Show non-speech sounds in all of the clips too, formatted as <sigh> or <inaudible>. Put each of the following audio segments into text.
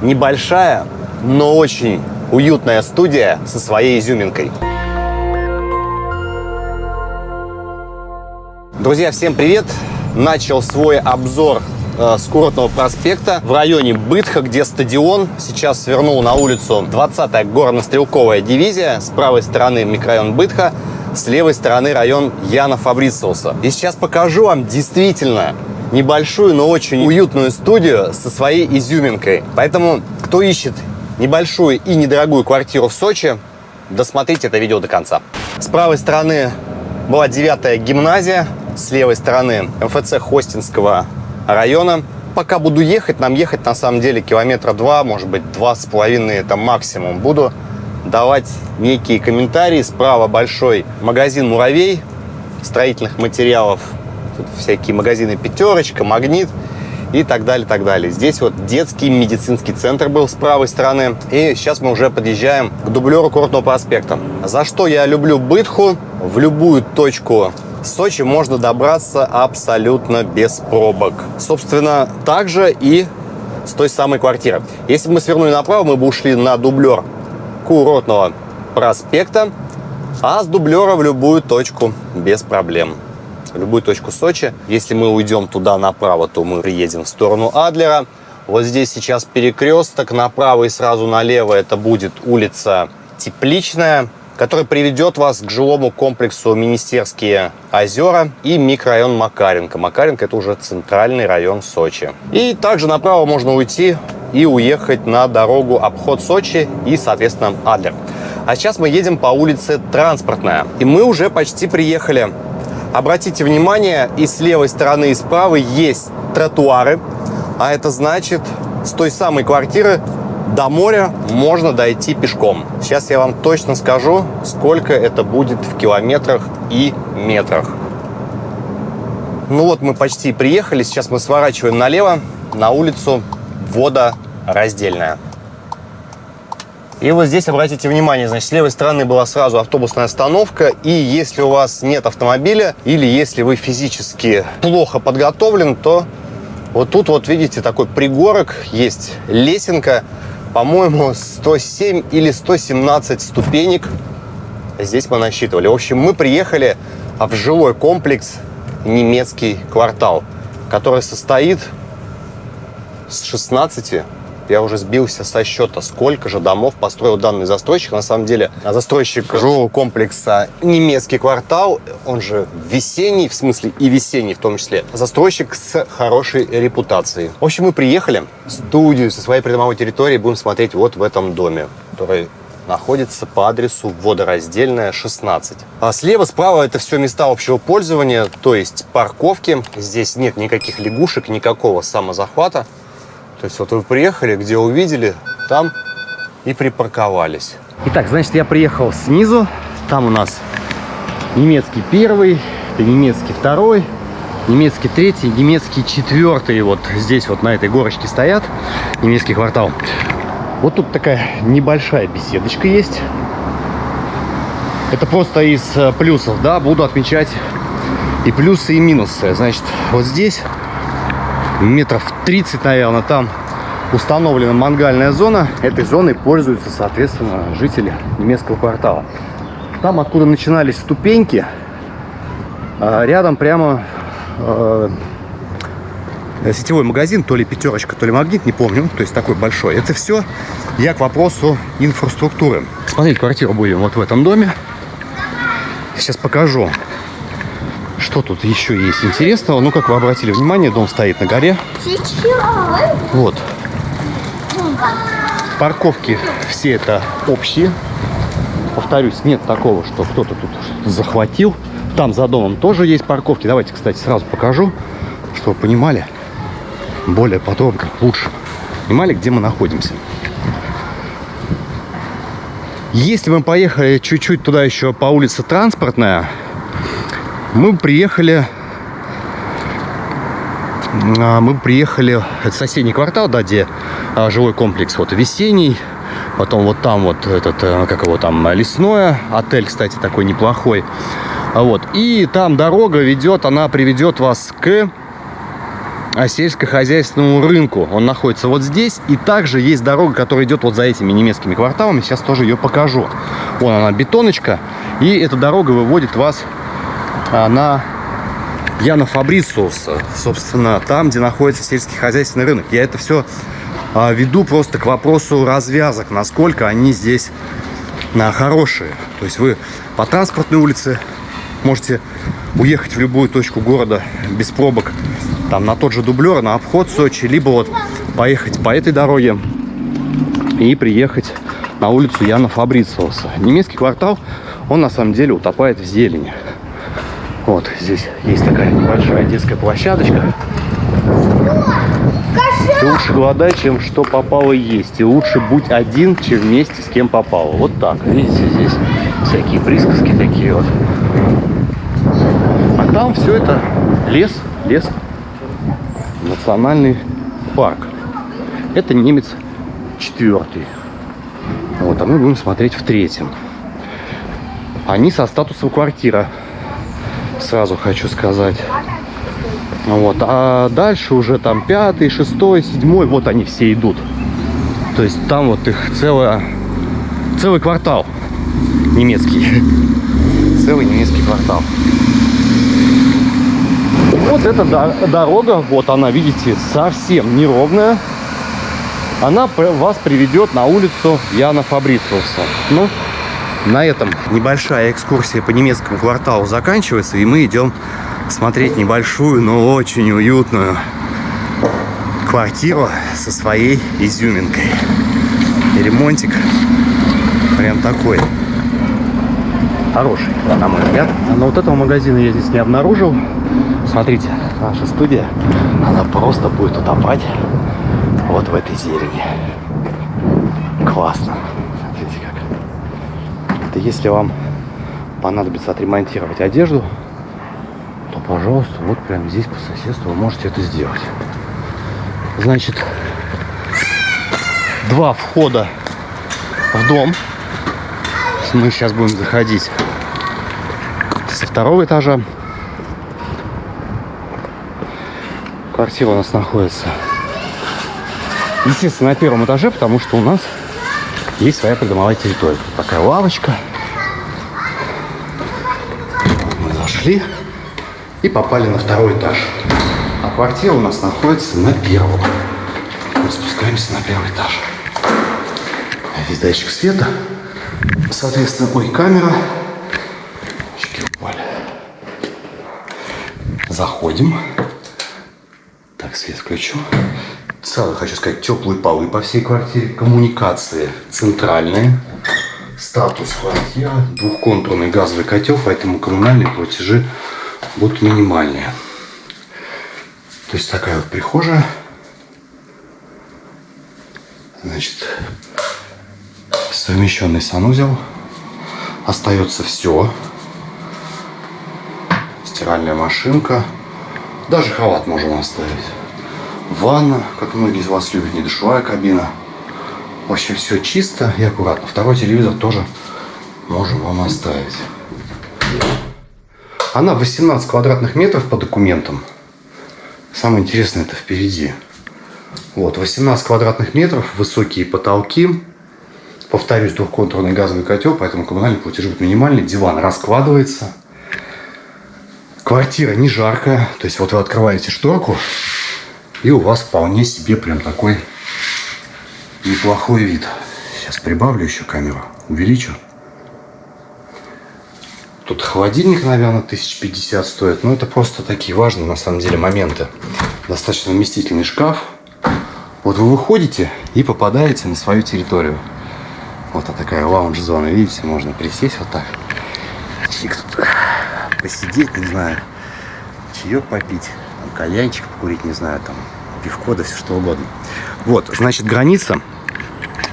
Небольшая, но очень уютная студия со своей изюминкой. Друзья, всем привет! Начал свой обзор э, с Курортного проспекта в районе Бытха, где стадион. Сейчас свернул на улицу 20-я горно-стрелковая дивизия. С правой стороны микрорайон Бытха, с левой стороны район Яна Фабрициуса. И сейчас покажу вам действительно небольшую, но очень уютную студию со своей изюминкой. Поэтому, кто ищет небольшую и недорогую квартиру в Сочи, досмотрите это видео до конца. С правой стороны была девятая гимназия, с левой стороны МФЦ Хостинского района. Пока буду ехать, нам ехать на самом деле километра два, может быть, два с половиной это максимум. Буду давать некие комментарии. Справа большой магазин «Муравей» строительных материалов Тут всякие магазины «Пятерочка», «Магнит» и так далее, так далее. Здесь вот детский медицинский центр был с правой стороны. И сейчас мы уже подъезжаем к дублеру Курортного проспекта. За что я люблю Бытху? В любую точку Сочи можно добраться абсолютно без пробок. Собственно, также и с той самой квартиры. Если бы мы свернули направо, мы бы ушли на дублер Курортного проспекта, а с дублера в любую точку без проблем любую точку Сочи. Если мы уйдем туда направо, то мы приедем в сторону Адлера. Вот здесь сейчас перекресток, направо и сразу налево это будет улица Тепличная, которая приведет вас к жилому комплексу Министерские озера и микрорайон Макаренко. Макаренко это уже центральный район Сочи. И также направо можно уйти и уехать на дорогу обход Сочи и, соответственно, Адлер. А сейчас мы едем по улице Транспортная. И мы уже почти приехали. Обратите внимание, и с левой стороны, и с правой есть тротуары, а это значит, с той самой квартиры до моря можно дойти пешком. Сейчас я вам точно скажу, сколько это будет в километрах и метрах. Ну вот мы почти приехали, сейчас мы сворачиваем налево на улицу Водораздельная. И вот здесь обратите внимание, значит, с левой стороны была сразу автобусная остановка, и если у вас нет автомобиля, или если вы физически плохо подготовлен, то вот тут вот видите такой пригорок, есть лесенка, по-моему, 107 или 117 ступенек здесь мы насчитывали. В общем, мы приехали в жилой комплекс немецкий квартал, который состоит с 16 я уже сбился со счета, сколько же домов построил данный застройщик. На самом деле, застройщик жилого комплекса «Немецкий квартал», он же весенний, в смысле и весенний в том числе, застройщик с хорошей репутацией. В общем, мы приехали в студию со своей придомовой территории, будем смотреть вот в этом доме, который находится по адресу водораздельная 16. А слева, справа это все места общего пользования, то есть парковки. Здесь нет никаких лягушек, никакого самозахвата. То есть вот вы приехали, где увидели, там и припарковались. Итак, значит, я приехал снизу. Там у нас немецкий первый, немецкий второй, немецкий третий, немецкий четвертый. Вот здесь вот на этой горочке стоят. Немецкий квартал. Вот тут такая небольшая беседочка есть. Это просто из э, плюсов, да, буду отмечать и плюсы, и минусы. Значит, вот здесь метров 30, наверное, там установлена мангальная зона. Этой зоной пользуются, соответственно, жители немецкого квартала. Там, откуда начинались ступеньки, а, рядом прямо э, сетевой магазин, то ли пятерочка, то ли магнит, не помню, то есть такой большой. Это все я к вопросу инфраструктуры. Смотреть квартиру будем вот в этом доме. Сейчас покажу что тут еще есть интересного? Ну, как вы обратили внимание, дом стоит на горе. Вот. Парковки все это общие. Повторюсь, нет такого, что кто-то тут захватил. Там за домом тоже есть парковки. Давайте, кстати, сразу покажу, чтобы вы понимали более подробно, лучше. Понимали, где мы находимся. Если мы поехали чуть-чуть туда еще по улице Транспортная, мы приехали а, мы приехали это соседний квартал да где а, жилой комплекс вот весенний потом вот там вот этот э, как его там лесное отель кстати такой неплохой вот и там дорога ведет она приведет вас к сельскохозяйственному рынку. Он находится вот здесь. И также есть дорога, которая идет вот за этими немецкими кварталами. Сейчас тоже ее покажу. Вон она, бетоночка. И эта дорога выводит вас а, на Яна Фабрициуса. Собственно, там, где находится сельскохозяйственный рынок. Я это все а, веду просто к вопросу развязок. Насколько они здесь на хорошие. То есть вы по транспортной улице можете уехать в любую точку города без пробок, там на тот же дублер, на обход Сочи, либо вот поехать по этой дороге и приехать на улицу Яна Фабрициуса. Немецкий квартал, он на самом деле утопает в зелени. Вот здесь есть такая небольшая детская площадочка. Ты лучше голодай, чем что попало есть. И лучше будь один, чем вместе с кем попало. Вот так. Видите, здесь всякие присказки такие вот. А там все это лес, лес. Национальный парк. Это немец четвертый. Вот, а мы будем смотреть в третьем. Они со статусом квартира. Сразу хочу сказать. Вот. А дальше уже там пятый, шестой, седьмой, вот они все идут. То есть там вот их целая, целый квартал немецкий. <laughs> Целый немецкий квартал. Вот эта дорога, вот она, видите, совсем неровная. Она вас приведет на улицу Яна Фабрициуса. Ну, на этом небольшая экскурсия по немецкому кварталу заканчивается, и мы идем смотреть небольшую, но очень уютную квартиру со своей изюминкой. И ремонтик прям такой хороший, на мой взгляд. Но вот этого магазина я здесь не обнаружил. Смотрите, наша студия, она просто будет утопать вот в этой зелени. Классно. Смотрите как. Это если вам понадобится отремонтировать одежду, то, пожалуйста, вот прямо здесь по соседству вы можете это сделать. Значит, два входа в дом. Мы сейчас будем заходить со второго этажа. Квартира у нас находится, естественно, на первом этаже, потому что у нас есть своя придомовая территория. Тут такая лавочка. Мы зашли и попали на второй этаж. А квартира у нас находится на первом. Мы спускаемся на первый этаж. Здесь датчик света. Соответственно, ой, камера. Очки упали. Заходим. Так, свет включу. Сразу хочу сказать, теплые полы по всей квартире. Коммуникации центральные. Статус квартиры. Двухконтурный газовый котел, поэтому коммунальные платежи будут минимальные. То есть такая вот прихожая. Значит, совмещенный санузел. Остается все. Стиральная машинка. Даже халат можем оставить. Ванна, как многие из вас любят, не душевая кабина. В общем, все чисто и аккуратно. Второй телевизор тоже можем вам оставить. Она 18 квадратных метров по документам. Самое интересное это впереди. Вот, 18 квадратных метров, высокие потолки. Повторюсь, двухконтурный газовый котел, поэтому коммунальный платеж будет минимальный. Диван раскладывается. Квартира не жаркая. То есть вот вы открываете шторку, и у вас вполне себе прям такой неплохой вид. Сейчас прибавлю еще камеру, увеличу. Тут холодильник, наверное, 1050 стоит. Но это просто такие важные, на самом деле, моменты. Достаточно вместительный шкаф. Вот вы выходите и попадаете на свою территорию. Вот такая лаунж-зона. Видите, можно присесть вот так. Чик тут посидеть, не знаю. Чаек попить. Кальянчик покурить, не знаю. Там пивко, да все что угодно. Вот, значит, граница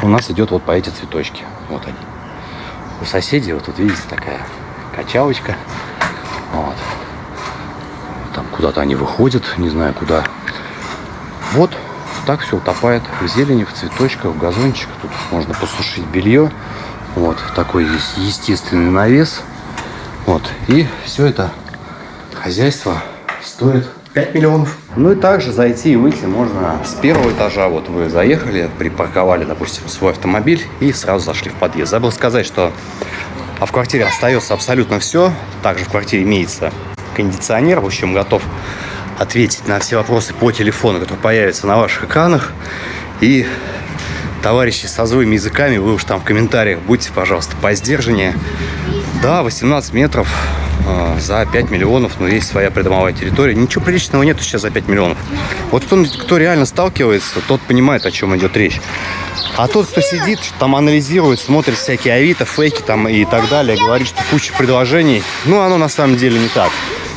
у нас идет вот по эти цветочки. Вот они. У соседей вот тут, видите, такая качалочка. Вот. Там куда-то они выходят, не знаю куда. Вот так все утопает в зелени, в цветочках, в газончиках. Тут можно посушить белье. Вот такой есть естественный навес. Вот. И все это хозяйство стоит 5 миллионов. Ну и также зайти и выйти можно с первого этажа. Вот вы заехали, припарковали, допустим, свой автомобиль и сразу зашли в подъезд. Забыл сказать, что а в квартире остается абсолютно все. Также в квартире имеется кондиционер. В общем, готов ответить на все вопросы по телефону, которые появятся на ваших экранах. И товарищи со злыми языками, вы уж там в комментариях будьте, пожалуйста, по сдержаннее. Да, 18 метров за 5 миллионов, но есть своя придомовая территория. Ничего приличного нету сейчас за 5 миллионов. Вот кто, кто реально сталкивается, тот понимает, о чем идет речь. А тот, кто сидит, там анализирует, смотрит всякие авито, фейки там и так далее, говорит, что куча предложений, ну, оно на самом деле не так.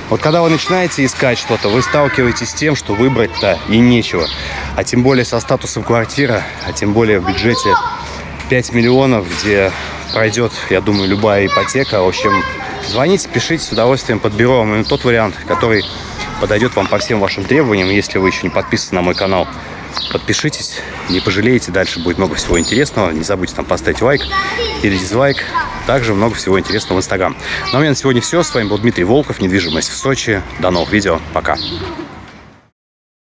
Вот когда вы начинаете искать что-то, вы сталкиваетесь с тем, что выбрать-то и нечего. А тем более со статусом квартира, а тем более в бюджете 5 миллионов, где пройдет, я думаю, любая ипотека. В общем, звоните, пишите, с удовольствием подберу вам тот вариант, который подойдет вам по всем вашим требованиям, если вы еще не подписаны на мой канал. Подпишитесь, не пожалеете, дальше будет много всего интересного. Не забудьте там поставить лайк или дизлайк. Также много всего интересного в Инстаграм. Ну а у меня на сегодня все. С вами был Дмитрий Волков, недвижимость в Сочи. До новых видео. Пока.